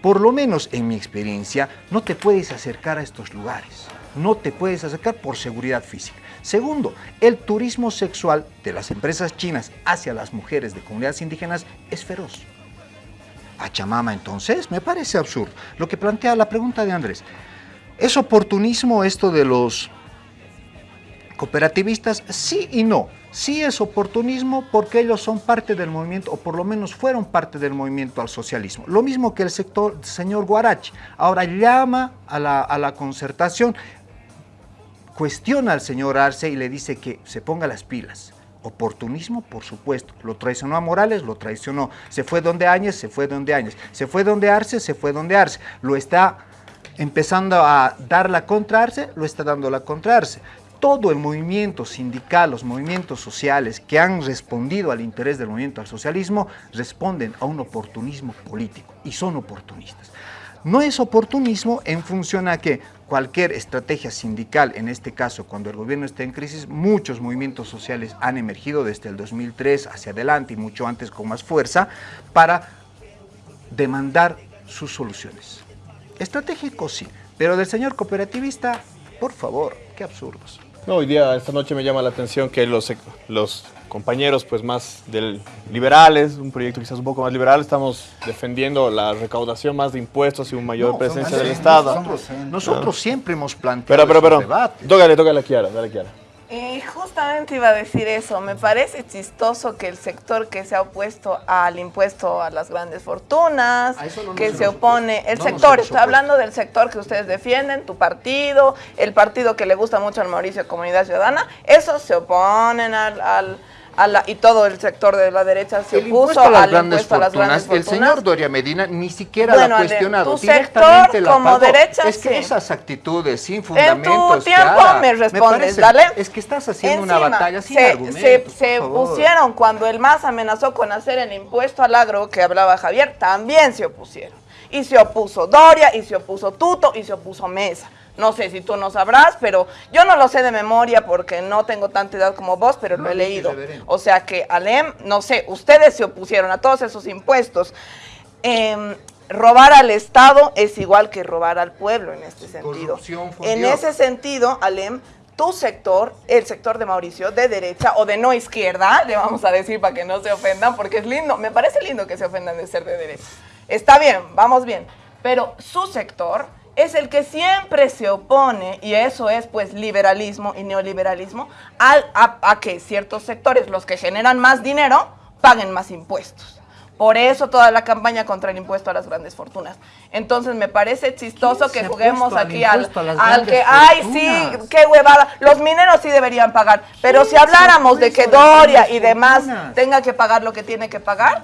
Por lo menos en mi experiencia, no te puedes acercar a estos lugares. No te puedes acercar por seguridad física. Segundo, el turismo sexual de las empresas chinas hacia las mujeres de comunidades indígenas es feroz. Pachamama entonces me parece absurdo. Lo que plantea la pregunta de Andrés, ¿es oportunismo esto de los cooperativistas? Sí y no. Sí es oportunismo porque ellos son parte del movimiento, o por lo menos fueron parte del movimiento al socialismo. Lo mismo que el sector, señor Guarachi. Ahora llama a la, a la concertación, cuestiona al señor Arce y le dice que se ponga las pilas. Oportunismo, por supuesto. Lo traicionó a Morales, lo traicionó. Se fue donde Áñez, se fue donde Áñez. Se fue donde Arce, se fue donde Arce. Lo está empezando a dar la contrarse, lo está dando la contrarse. Todo el movimiento sindical, los movimientos sociales que han respondido al interés del movimiento al socialismo, responden a un oportunismo político y son oportunistas. No es oportunismo en función a que cualquier estrategia sindical, en este caso cuando el gobierno está en crisis, muchos movimientos sociales han emergido desde el 2003 hacia adelante y mucho antes con más fuerza para demandar sus soluciones. Estratégico sí, pero del señor cooperativista, por favor, qué absurdos. No, hoy día, esta noche me llama la atención que los, los compañeros pues más del liberales, un proyecto quizás un poco más liberal, estamos defendiendo la recaudación más de impuestos y una mayor presencia del Estado. Nosotros, nosotros siempre hemos planteado pero, pero, pero, Tócale, tócale a Kiara, dale Kiara. Eh, justamente iba a decir eso. Me parece chistoso que el sector que se ha opuesto al impuesto a las grandes fortunas, que se opone, el sector, estoy hablando del sector que ustedes defienden, tu partido, el partido que le gusta mucho al Mauricio Comunidad Ciudadana, esos se oponen al y todo el sector de la derecha se opuso a las, grandes, fortunas. El señor Doria Medina ni siquiera lo ha cuestionado. Tu sector como derecha, Es que esas actitudes sin fundamentos. En tu tiempo me respondes, dale. Es que estás haciendo una batalla sin se, argumentos. Se, pusieron cuando el MAS amenazó con hacer el impuesto al agro que hablaba Javier, también se opusieron. Y se opuso Doria, y se opuso Tuto, y se opuso Mesa. No sé si tú no sabrás, pero yo no lo sé de memoria porque no tengo tanta edad como vos, pero lo he leído. O sea que Alem, no sé, ustedes se opusieron a todos esos impuestos. Em, robar al Estado es igual que robar al pueblo en este sentido. En ese sentido, Alem, tu sector, el sector de Mauricio, de derecha o de no izquierda, le vamos a decir para que no se ofendan, porque es lindo, me parece lindo que se ofendan de ser de derecha. Está bien, vamos bien, pero su sector es el que siempre se opone, y eso es pues liberalismo y neoliberalismo, a, que ciertos sectores, los que generan más dinero, paguen más impuestos. Por eso toda la campaña contra el impuesto a las grandes fortunas. Entonces me parece chistoso que juguemos aquí al, al que, ay, sí, qué huevada. Los mineros sí deberían pagar. Pero si habláramos de que Doria y demás tenga que pagar lo que tiene que pagar,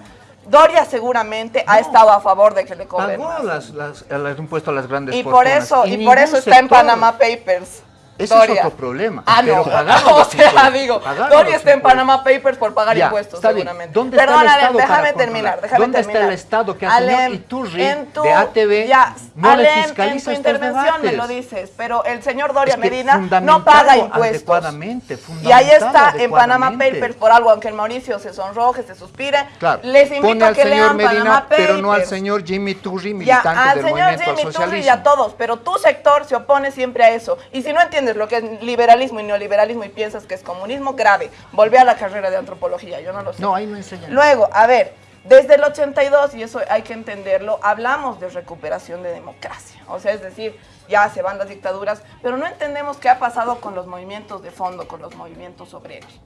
Doria seguramente ha estado a favor de que le cobren Pagó Las, el impuesto a las grandes y Por eso, y, por eso está en Panama Papers. Ese es otro problema. Ah, no. o sea, digo, Doria está en Panama Papers por pagar impuestos, seguramente. ¿Dónde está el Estado déjame terminar, déjame ¿Dónde está el Estado que ha señor Iturri de ATV ya, no Alem, le fiscaliza en tu intervención me lo dices, pero el señor Doria Medina no paga impuestos. Adecuadamente, y ahí está en Panama Papers por algo, aunque el Mauricio se sonroje, se suspire. Claro. Les invito a que lean Medina, Panama Papers. pero no al señor Jimmy Turri, militante del movimiento al socialismo. Turri y a todos, pero tu sector se opone siempre a eso. Y si no entiendes lo que es liberalismo, y neoliberalismo y piensas que es comunismo, grave. Volvé a la carrera de antropología, yo no lo sé. No, ahí no enseñan. Luego, a ver, desde el 82, y eso hay que entenderlo, hablamos de recuperación de democracia. O sea, es decir, ya se van las dictaduras, pero no entendemos qué ha pasado con los movimientos de fondo, con los movimientos obreros.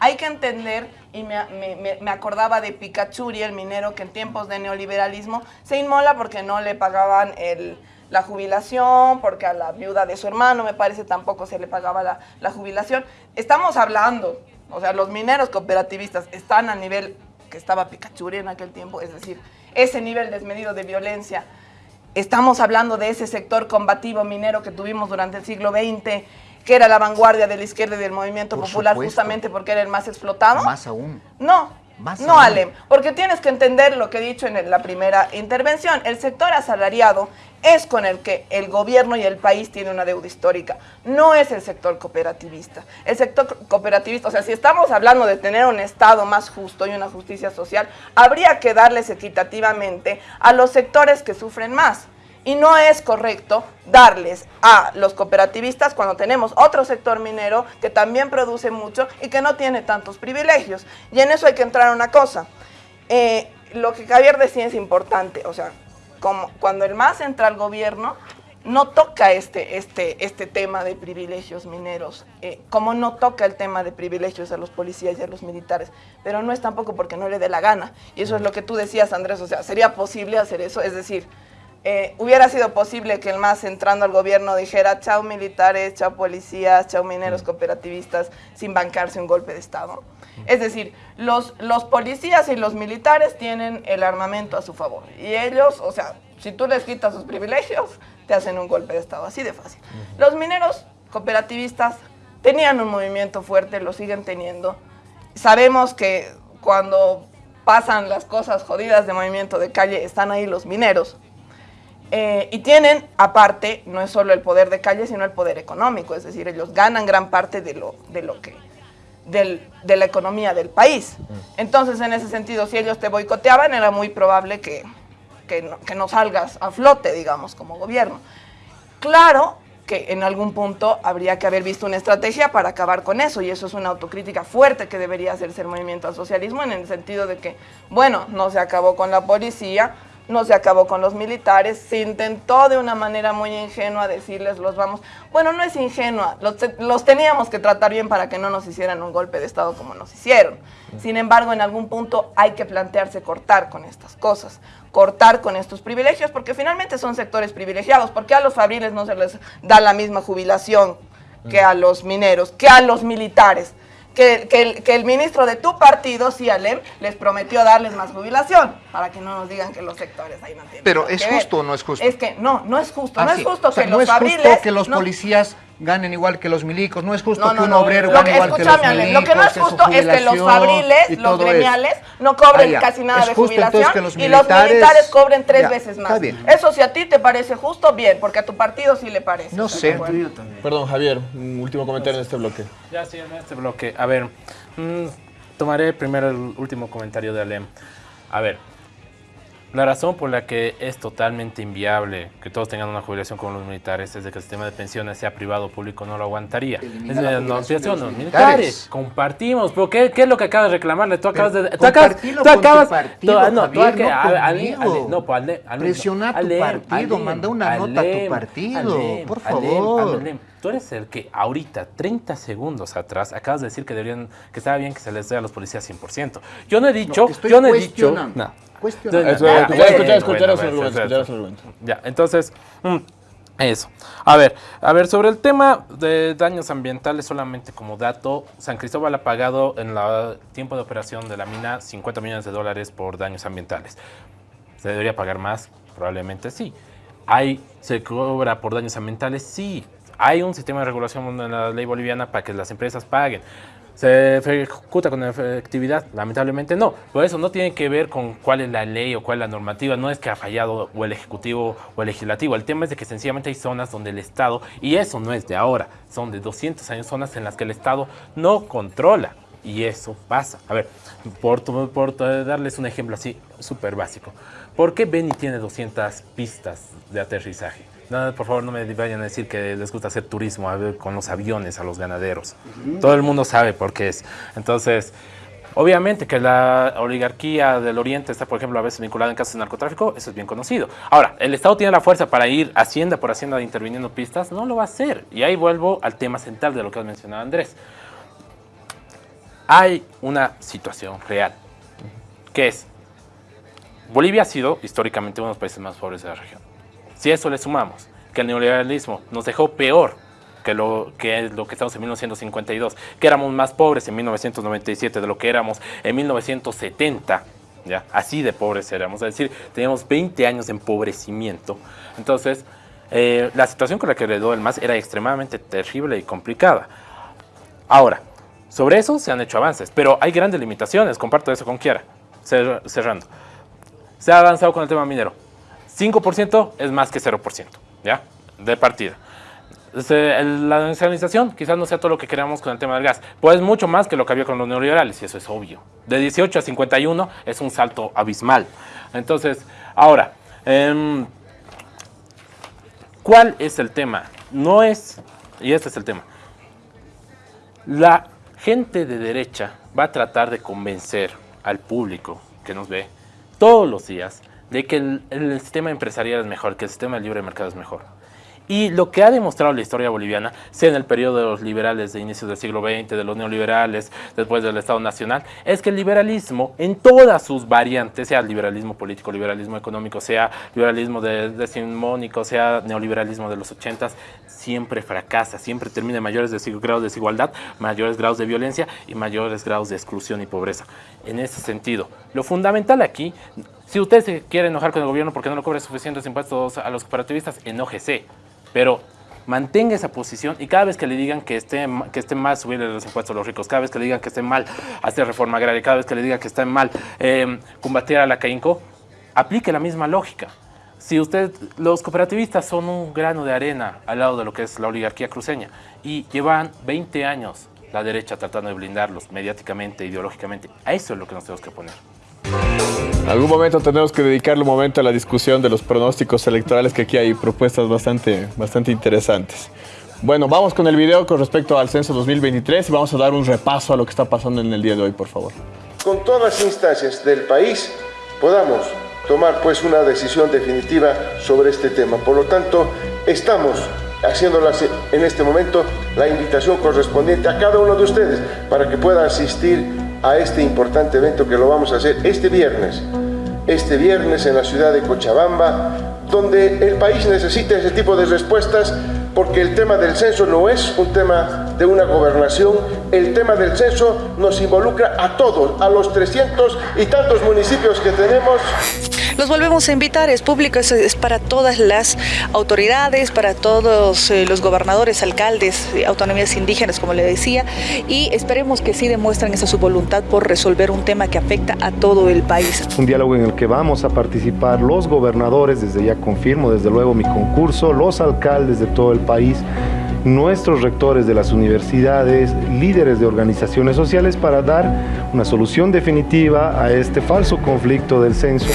Hay que entender, y me, me, me acordaba de Picachuri, el minero, que en tiempos de neoliberalismo se inmola porque no le pagaban el, la jubilación, porque a la viuda de su hermano, me parece, tampoco se le pagaba la, la jubilación. Estamos hablando, o sea, los mineros cooperativistas están al nivel que estaba Picachuri en aquel tiempo, es decir, ese nivel desmedido de violencia. Estamos hablando de ese sector combativo minero que tuvimos durante el siglo XX, que era la vanguardia de la izquierda y del movimiento popular, justamente porque era el más explotado. Más aún. No, no, Alem, porque tienes que entender lo que he dicho en la primera intervención. El sector asalariado es con el que el gobierno y el país tienen una deuda histórica. No es el sector cooperativista. El sector cooperativista, o sea, si estamos hablando de tener un Estado más justo y una justicia social, habría que darles equitativamente a los sectores que sufren más. Y no es correcto darles a los cooperativistas cuando tenemos otro sector minero que también produce mucho y que no tiene tantos privilegios. Y en eso hay que entrar una cosa. Eh, lo que Javier decía es importante, o sea, como cuando el MAS entra al gobierno, no toca este, este, este tema de privilegios mineros, eh, como no toca el tema de privilegios a los policías y a los militares, pero no es tampoco porque no le dé la gana. Y eso es lo que tú decías, Andrés, o sea, ¿sería posible hacer eso? Es decir, eh, hubiera sido posible que el MAS entrando al gobierno dijera chao militares, chao policías, chao mineros cooperativistas, sin bancarse un golpe de Estado. Es decir, los, los policías y los militares tienen el armamento a su favor. Y ellos, o sea, si tú les quitas sus privilegios, te hacen un golpe de Estado, así de fácil. Los mineros cooperativistas tenían un movimiento fuerte, lo siguen teniendo. Sabemos que cuando pasan las cosas jodidas de movimiento de calle, están ahí los mineros. Eh, y tienen, aparte, no es solo el poder de calle, sino el poder económico, es decir, ellos ganan gran parte de lo, de lo que, del- de la economía del país. Entonces, en ese sentido, si ellos te boicoteaban, era muy probable que, que, no, que no salgas a flote, digamos, como gobierno. Claro que en algún punto habría que haber visto una estrategia para acabar con eso, y eso es una autocrítica fuerte que debería hacerse el movimiento al socialismo, en el sentido de que, bueno, no se acabó con la policía, no se acabó con los militares, se intentó de una manera muy ingenua decirles los vamos, bueno, no es ingenua, los, los teníamos que tratar bien para que no nos hicieran un golpe de Estado como nos hicieron. Sin embargo, en algún punto hay que plantearse cortar con estas cosas, cortar con estos privilegios, porque finalmente son sectores privilegiados, porque a los fabriles no se les da la misma jubilación que a los mineros, que a los militares. Que, que el, que el ministro de tu partido, Cialem, les prometió darles más jubilación, para que no nos digan que los sectores ahí no tienen Pero, ¿es ver. justo o no es justo? Es que no, no es justo, Ah, no sí. es justo O sea, que no los es justo fabriles... que los no- policías ganen igual que los milicos, no es justo no, que un no. obrero gane que- igual que los milicos. Lo que no es justo es que los fabriles, los gremiales, no cobren Ah, casi nada Es de jubilación que los y los militares- cobren tres Ya, veces más. está bien. Eso si a ti te parece justo, bien, porque a tu partido sí le parece. No ¿estás sé. acuerdo? Perdón, Javier, un último comentario en este bloque. Ya sí, en este bloque. A ver, mm, tomaré primero el último comentario de Alem. A ver, la razón por la que es totalmente inviable que todos tengan una jubilación como los militares es de que el sistema de pensiones sea privado o público no lo aguantaría. Elimina Es la de jubilación de los militares. Compartimos. ¿Pero qué, qué es lo que acabas de reclamarle? Tú acabas de... Tú compartilo acabas... Tú acabas... partido, tú- no, tú no Ale- Ale- no, pues Ale- Presiona a tu partido, manda una nota a tu partido, por favor. Tú eres el que ahorita, 30 segundos atrás, acabas de decir que deberían, que estaba bien que se les dé a los policías 100%. Yo no he dicho, yo no he dicho... No. Escuchar, escuchar, escuchar escuchar su argumento. Ya, entonces, mm, eso. A ver, a ver, sobre el tema de daños ambientales, solamente como dato, San Cristóbal ha pagado en el tiempo de operación de la mina 50 millones de dólares por daños ambientales. ¿Se debería pagar más? Probablemente sí. ¿Hay, ¿Se cobra por daños ambientales? Sí. Hay un sistema de regulación en la ley boliviana para que las empresas paguen. ¿Se ejecuta con efectividad? Lamentablemente no. Por eso no tiene que ver con cuál es la ley o cuál es la normativa. No es que ha fallado o el Ejecutivo o el Legislativo. El tema es de que sencillamente hay zonas donde el Estado, y eso no es de ahora, son de 200 años, zonas en las que el Estado no controla. Y eso pasa. A ver, por, por darles un ejemplo así súper básico. ¿Por qué Beni tiene 200 pistas de aterrizaje? No, por favor, no me vayan a decir que les gusta hacer turismo a ver, con los aviones a los ganaderos. Todo el mundo sabe por qué es. Entonces, obviamente que la oligarquía del Oriente está, por ejemplo, a veces vinculada en casos de narcotráfico, eso es bien conocido. Ahora, ¿el Estado tiene la fuerza para ir hacienda por hacienda interviniendo pistas? No lo va a hacer. Y ahí vuelvo al tema central de lo que has mencionado, Andrés. Hay una situación real, que es, Bolivia ha sido históricamente uno de los países más pobres de la región. Si a eso le sumamos que el neoliberalismo nos dejó peor que lo que es lo que estamos en 1952, que éramos más pobres en 1997 de lo que éramos en 1970, ya, así de pobres éramos, es decir, teníamos 20 años de empobrecimiento. Entonces, eh, la situación con la que heredó el MAS era extremadamente terrible y complicada. Ahora, sobre eso se han hecho avances, pero hay grandes limitaciones, comparto eso con Kiara, Cer- cerrando. Se ha avanzado con el tema minero. 5% es más que 0%, ¿ya? De partida. La nacionalización quizás no sea todo lo que queramos con el tema del gas, pues es mucho más que lo que había con los neoliberales, y eso es obvio. De 18 a 51 es un salto abismal. Entonces, ahora, em, ¿cuál es el tema? No es, y este es el tema, la gente de derecha va a tratar de convencer al público que nos ve todos los días de que el, sistema empresarial es mejor, que el sistema de libre mercado es mejor. Y lo que ha demostrado la historia boliviana, sea en el periodo de los liberales de inicios del siglo XX, de los neoliberales, después del Estado Nacional, es que el liberalismo en todas sus variantes, sea liberalismo político, liberalismo económico, sea liberalismo de- decimonónico, sea neoliberalismo de los ochentas, siempre fracasa, siempre termina en mayores grados de desigualdad, mayores grados de violencia y mayores grados de exclusión y pobreza. En ese sentido, lo fundamental aquí Si usted se quiere enojar con el gobierno porque no le cobra suficientes impuestos a los cooperativistas, enójese. Pero mantenga esa posición y cada vez que le digan que esté, que esté mal subirle los impuestos a los ricos, cada vez que le digan que esté mal hacer reforma agraria, cada vez que le digan que está mal eh, combatir a la CAINCO, aplique la misma lógica. Si usted, los cooperativistas son un grano de arena al lado de lo que es la oligarquía cruceña y llevan 20 años la derecha tratando de blindarlos mediáticamente, ideológicamente, a eso es lo que nos tenemos que poner. Algún momento tenemos que dedicarle un momento a la discusión de los pronósticos electorales, que aquí hay propuestas bastante, bastante interesantes. Bueno, vamos con el video con respecto al censo 2023 y vamos a dar un repaso a lo que está pasando en el día de hoy, por favor. Con todas las instancias del país podamos tomar pues una decisión definitiva sobre este tema. Por lo tanto, estamos haciéndolas en este momento la invitación correspondiente a cada uno de ustedes para que pueda asistir a este importante evento que lo vamos a hacer este viernes. Este viernes en la ciudad de Cochabamba, donde el país necesita ese tipo de respuestas porque el tema del censo no es un tema de una gobernación, el tema del censo nos involucra a todos, a los 300 y tantos municipios que tenemos. Los volvemos a invitar, es público, es, para todas las autoridades, para todos eh, los gobernadores, alcaldes, autonomías indígenas, como le decía, y esperemos que sí demuestren esa su voluntad por resolver un tema que afecta a todo el país. Un diálogo en el que vamos a participar los gobernadores, desde ya confirmo, desde luego mi concurso, los alcaldes de todo el país, nuestros rectores de las universidades, líderes de organizaciones sociales para dar una solución definitiva a este falso conflicto del censo.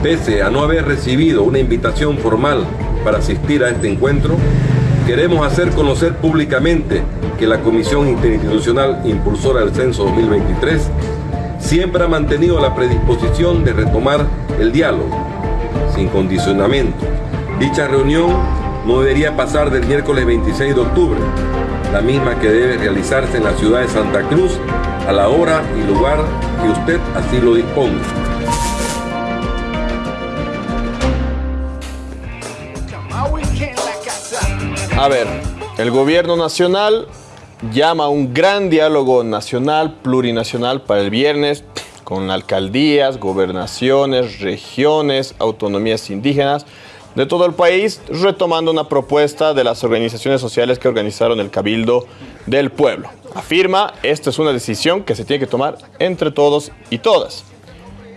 Pese a no haber recibido una invitación formal para asistir a este encuentro, queremos hacer conocer públicamente que la Comisión Interinstitucional Impulsora del Censo 2023 siempre ha mantenido la predisposición de retomar el diálogo, sin condicionamiento. Dicha reunión no debería pasar del miércoles 26 de octubre, la misma que debe realizarse en la ciudad de Santa Cruz a la hora y lugar que usted así lo disponga. A ver, el gobierno nacional llama a un gran diálogo nacional, plurinacional para el viernes con alcaldías, gobernaciones, regiones, autonomías indígenas de todo el país, retomando una propuesta de las organizaciones sociales que organizaron el Cabildo del Pueblo. Afirma, esta es una decisión que se tiene que tomar entre todos y todas.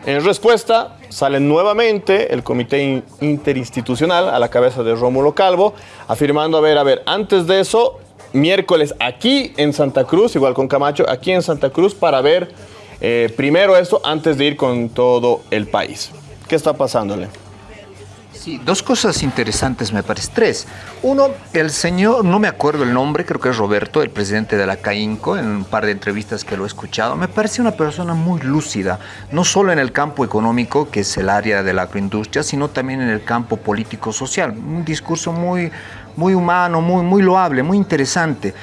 En respuesta, sale nuevamente el Comité Interinstitucional a la cabeza de Rómulo Calvo, afirmando, a ver, a ver, antes de eso, miércoles aquí en Santa Cruz, igual con Camacho, aquí en Santa Cruz, para ver eh, primero esto antes de ir con todo el país. ¿Qué está pasándole? Sí, dos cosas interesantes me parece. Tres. Uno, el señor, no me acuerdo el nombre, creo que es Roberto, el presidente de la CAINCO, en un par de entrevistas que lo he escuchado, me parece una persona muy lúcida, no solo en el campo económico, que es el área de la agroindustria, sino también en el campo político-social. Un discurso muy, muy humano, muy, muy loable, muy interesante.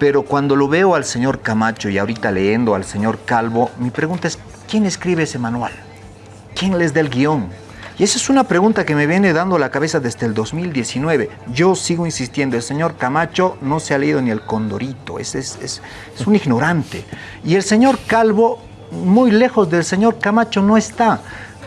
Pero cuando lo veo al señor Camacho y ahorita leyendo al señor Calvo, mi pregunta es, ¿quién escribe ese manual? ¿Quién les da el guion? Y esa es una pregunta que me viene dando la cabeza desde el 2019. Yo sigo insistiendo, el señor Camacho no se ha leído ni el Condorito, es, es, es, es un ignorante. Y el señor Calvo, muy lejos del señor Camacho, no está.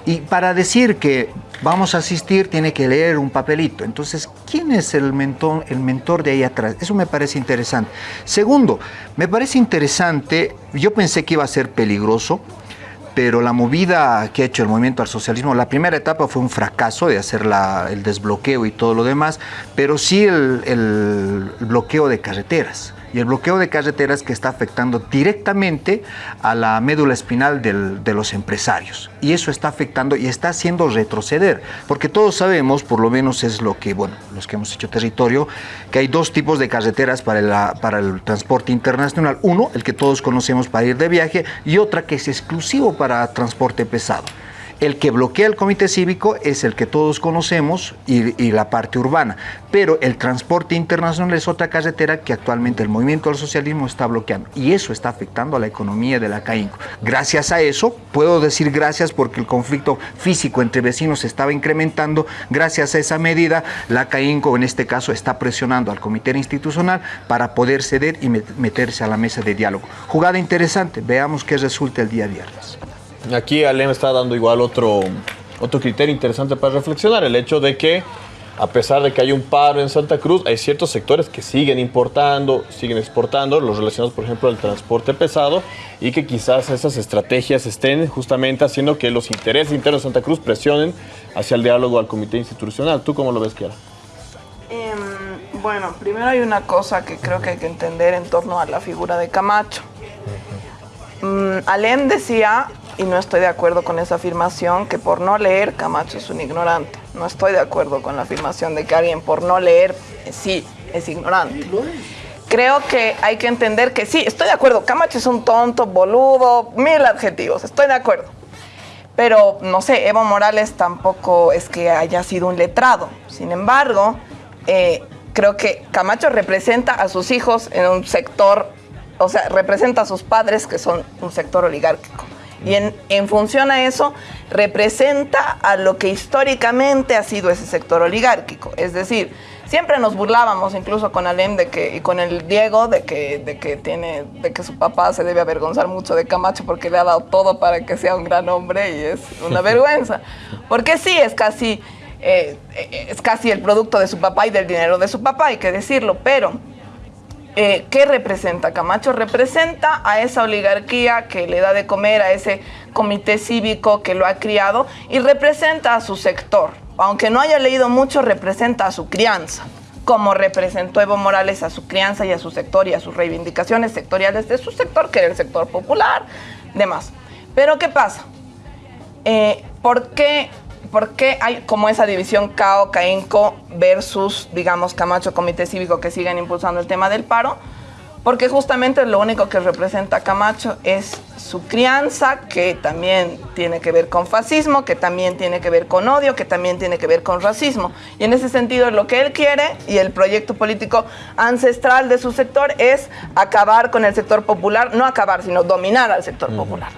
Y para decir que vamos a asistir tiene que leer un papelito. Entonces, ¿quién es el mentor, el mentor de ahí atrás? Eso me parece interesante. Segundo, me parece interesante, yo pensé que iba a ser peligroso, pero la movida que ha hecho el movimiento al socialismo, la primera etapa fue un fracaso de hacer el desbloqueo y todo lo demás, pero sí el, el bloqueo de carreteras y el bloqueo de carreteras que está afectando directamente a la médula espinal de los empresarios. Y eso está afectando y está haciendo retroceder, porque todos sabemos, por lo menos es lo que, bueno, los que hemos hecho territorio, que hay dos tipos de carreteras para, para el transporte internacional. Uno, el que todos conocemos para ir de viaje, y otra que es exclusivo para transporte pesado. El que bloquea el comité cívico es el que todos conocemos y, la parte urbana, pero el transporte internacional es otra carretera que actualmente el movimiento del socialismo está bloqueando y eso está afectando a la economía de la CAINCO. Gracias a eso, puedo decir gracias porque el conflicto físico entre vecinos estaba incrementando, gracias a esa medida la CAINCO en este caso está presionando al comité institucional para poder ceder y meterse a la mesa de diálogo. Jugada interesante, veamos qué resulta el día viernes. Aquí Alem está dando igual otro, otro criterio interesante para reflexionar, el hecho de que a pesar de que hay un paro en Santa Cruz, hay ciertos sectores que siguen importando, siguen exportando, los relacionados, por ejemplo, al transporte pesado, y que quizás esas estrategias estén justamente haciendo que los intereses internos de Santa Cruz presionen hacia el diálogo al comité institucional. ¿Tú cómo lo ves, Kiara? Em, bueno, primero hay una cosa que creo que hay que entender en torno a la figura de Camacho. Mm, Alem decía, y no estoy de acuerdo con esa afirmación, que por no leer Camacho es un ignorante. No estoy de acuerdo con la afirmación de que alguien por no leer eh, sí es ignorante. Creo que hay que entender que sí, estoy de acuerdo, Camacho es un tonto, boludo, mil adjetivos, estoy de acuerdo. Pero, no sé, Evo Morales tampoco es que haya sido un letrado. Sin embargo, eh, creo que Camacho representa a sus hijos en un sector, o sea, representa a sus padres que son un sector oligárquico. Y en, en, función a eso, representa a lo que históricamente ha sido ese sector oligárquico. Es decir, siempre nos burlábamos, incluso con Alem de que, y con el Diego, de que, de, que tiene, de que su papá se debe avergonzar mucho de Camacho porque le ha dado todo para que sea un gran hombre y es una vergüenza. Porque sí, es casi, eh, es casi el producto de su papá y del dinero de su papá, hay que decirlo, pero eh, ¿qué representa Camacho? Representa a esa oligarquía que le da de comer a ese comité cívico que lo ha criado y representa a su sector. Aunque no haya leído mucho, representa a su crianza, como representó Evo Morales a su crianza y a su sector y a sus reivindicaciones sectoriales de su sector, que era el sector popular, demás. Pero ¿qué pasa? Eh, ¿Por qué ¿por qué hay como esa división CAO, CAINCO versus, digamos, Camacho, Comité Cívico que siguen impulsando el tema del paro? Porque justamente lo único que representa Camacho es su crianza, que también tiene que ver con fascismo, que también tiene que ver con odio, que también tiene que ver con racismo. Y en ese sentido lo que él quiere y el proyecto político ancestral de su sector es acabar con el sector popular, no acabar, sino dominar al sector uh -huh. popular.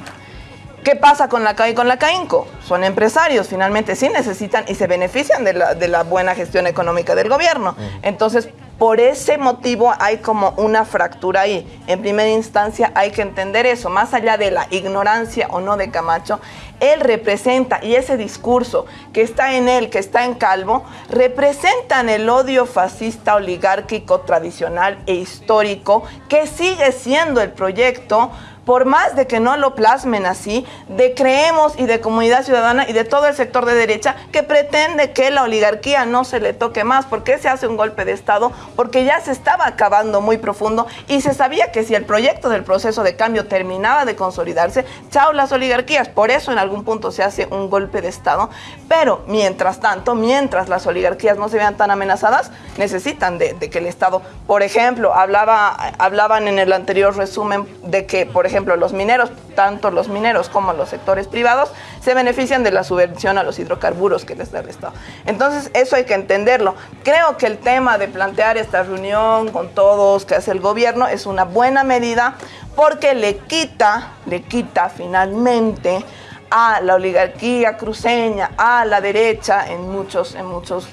¿Qué pasa con la CAI y con la CAINCO? Son empresarios, finalmente sí necesitan y se benefician de la, de la buena gestión económica del gobierno. Entonces, por ese motivo hay como una fractura ahí. En primera instancia hay que entender eso, más allá de la ignorancia o no de Camacho, él representa, y ese discurso que está en él, que está en Calvo, representan el odio fascista oligárquico tradicional e histórico que sigue siendo el proyecto por más de que no lo plasmen así, de Creemos y de Comunidad Ciudadana y de todo el sector de derecha que pretende que la oligarquía no se le toque más. ¿Por qué se hace un golpe de Estado? Porque ya se estaba acabando muy profundo y se sabía que si el proyecto del proceso de cambio terminaba de consolidarse, chao las oligarquías. Por eso en algún punto se hace un golpe de Estado. Pero mientras tanto, mientras las oligarquías no se vean tan amenazadas, necesitan de, de que el Estado, por ejemplo, hablaba, hablaban en el anterior resumen de que, por ejemplo, ejemplo, los mineros, tanto los mineros como los sectores privados, se benefician de la subvención a los hidrocarburos que les da el Estado. Entonces, eso hay que entenderlo. Creo que el tema de plantear esta reunión con todos que hace el gobierno es una buena medida porque le quita, le quita finalmente a la oligarquía cruceña, a la derecha en muchos, en muchos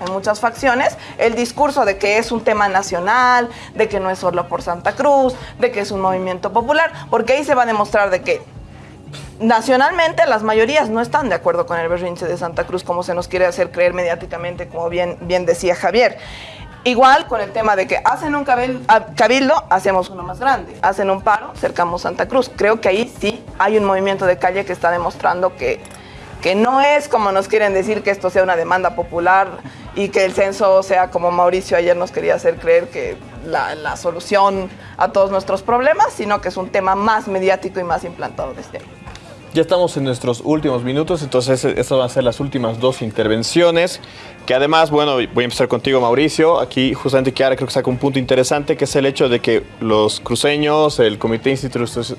en muchas facciones, el discurso de que es un tema nacional, de que no es solo por Santa Cruz, de que es un movimiento popular, porque ahí se va a demostrar de que nacionalmente las mayorías no están de acuerdo con el berrinche de Santa Cruz como se nos quiere hacer creer mediáticamente, como bien, bien decía Javier. Igual con el tema de que hacen un cabildo, hacemos uno más grande. Hacen un paro, cercamos Santa Cruz. Creo que ahí sí hay un movimiento de calle que está demostrando que, que no es como nos quieren decir que esto sea una demanda popular y que el censo sea como Mauricio ayer nos quería hacer creer que la, la, solución a todos nuestros problemas, sino que es un tema más mediático y más implantado desde ahí. Ya estamos en nuestros últimos minutos, entonces estas van a ser las últimas dos intervenciones, que además, bueno, voy a empezar contigo Mauricio, aquí justamente Kiara creo que saca un punto interesante, que es el hecho de que los cruceños, el Comité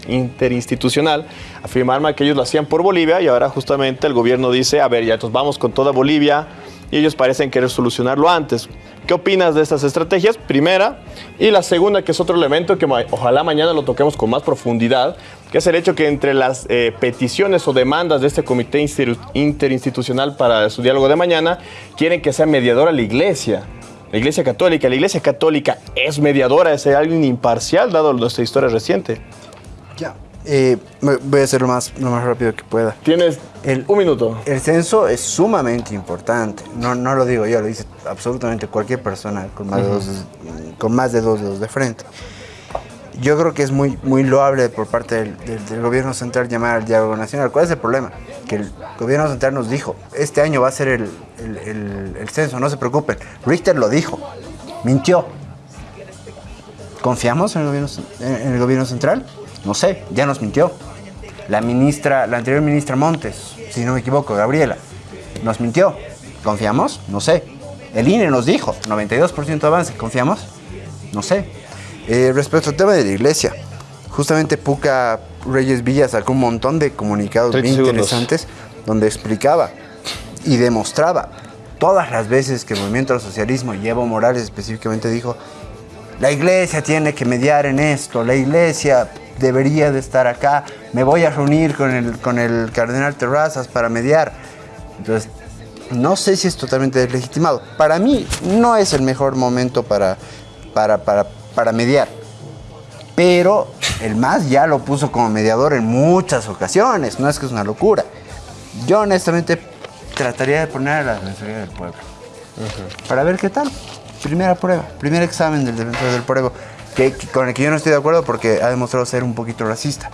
Interinstitucional, afirmaron que ellos lo hacían por Bolivia y ahora justamente el gobierno dice, a ver, ya entonces vamos con toda Bolivia, y ellos parecen querer solucionarlo antes. ¿Qué opinas de estas estrategias? Primera. Y la segunda, que es otro elemento que ojalá mañana lo toquemos con más profundidad, que es el hecho que entre las eh, peticiones o demandas de este comité interinstitucional para su diálogo de mañana, quieren que sea mediadora la iglesia. La iglesia católica. La iglesia católica es mediadora, es alguien imparcial, dado nuestra historia reciente. Ya, Eh, voy a hacer lo más, lo más rápido que pueda. Tienes un minuto. El censo es sumamente importante. No, no lo digo yo, lo dice absolutamente cualquier persona con más, de, dos, con más de dos dedos de frente. Yo creo que es muy, muy loable por parte del, del- del gobierno central llamar al diálogo nacional. ¿Cuál es el problema? Que el gobierno central nos dijo, este año va a ser el, el- el- el censo, no se preocupen. Richter lo dijo, mintió. ¿Confiamos en el gobierno, en el gobierno central? No sé, ya nos mintió. La ministra, la anterior ministra Montes, si no me equivoco, Gabriela, nos mintió. ¿Confiamos? No sé. El INE nos dijo, 92% avance, ¿confiamos? No sé. Eh, respecto al tema de la iglesia, justamente Puca Reyes Villa sacó un montón de comunicados 30 bien segundos. interesantes donde explicaba y demostraba todas las veces que el movimiento al socialismo, y Evo Morales específicamente dijo, la iglesia tiene que mediar en esto, la iglesia debería de estar acá, me voy a reunir con el, con el cardenal Terrazas para mediar. Entonces, no sé si es totalmente deslegitimado. Para mí no es el mejor momento para, para, para, para mediar. Pero el MAS ya lo puso como mediador en muchas ocasiones, no es que es una locura. Yo honestamente trataría de poner a la Defensoría del Pueblo. Para ver qué tal. Primera prueba, primer examen del defensor del pueblo, que, que- con el que yo no estoy de acuerdo porque ha demostrado ser un poquito racista.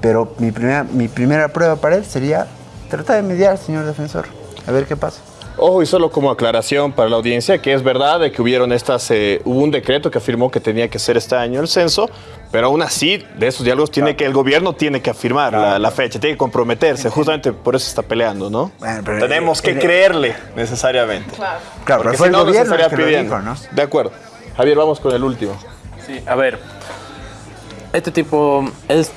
Pero mi primera, mi primera prueba para él sería tratar de mediar, señor defensor. A ver qué pasa. Ojo, y solo como aclaración para la audiencia, que es verdad de que hubieron estas, eh, hubo un decreto que afirmó que tenía que ser este año el censo, pero aún así, de esos diálogos tiene que, el gobierno tiene que afirmar la, la fecha, tiene que comprometerse, justamente por eso está peleando, ¿no? pero Tenemos que el- creerle necesariamente. Claro. Claro, pero fue si el no, gobierno que lo pidiendo. dijo, ¿no? De acuerdo. Javier, vamos con el último. A ver. Este tipo, es,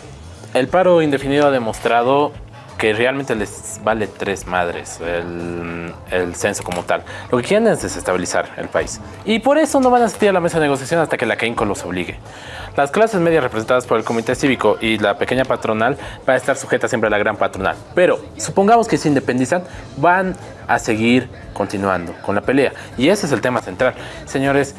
el paro indefinido ha demostrado que realmente les vale tres madres el, el censo como tal. Lo que quieren es desestabilizar el país. Y por eso no van a asistir a la mesa de negociación hasta que la CAINCO los obligue. Las clases medias representadas por el comité cívico y la pequeña patronal van a estar sujetas siempre a la gran patronal. Pero supongamos que se independizan, van a seguir continuando con la pelea. Y ese es el tema central. Señores,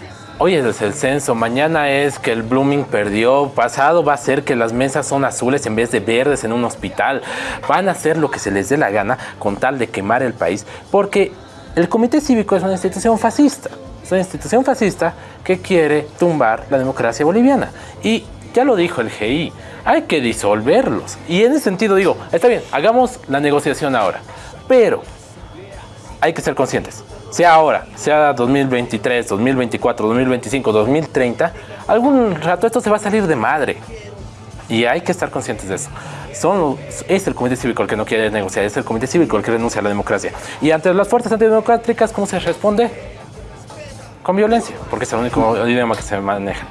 Hoy es el censo, mañana es que el Blooming perdió, pasado va a ser que las mesas son azules en vez de verdes en un hospital. Van a hacer lo que se les dé la gana con tal de quemar el país, porque el Comité Cívico es una institución fascista. Es una institución fascista que quiere tumbar la democracia boliviana. Y ya lo dijo el GI, hay que disolverlos. Y en ese sentido digo, está bien, hagamos la negociación ahora. Pero hay que ser conscientes. Sea ahora, sea 2023, 2024, 2025, 2030, algún rato esto se va a salir de madre. Y hay que estar conscientes de eso. Son es el Comité Cívico el que no quiere negociar, es el Comité Cívico el que renuncia a la democracia. Y ante las fuerzas antidemocráticas, ¿cómo se responde? Con violencia, porque es el único idioma que se maneja.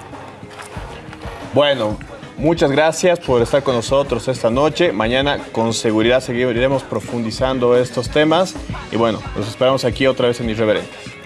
Bueno, muchas gracias por estar con nosotros esta noche. Mañana con seguridad seguiremos profundizando estos temas. Y bueno, los esperamos aquí otra vez en Irreverentes.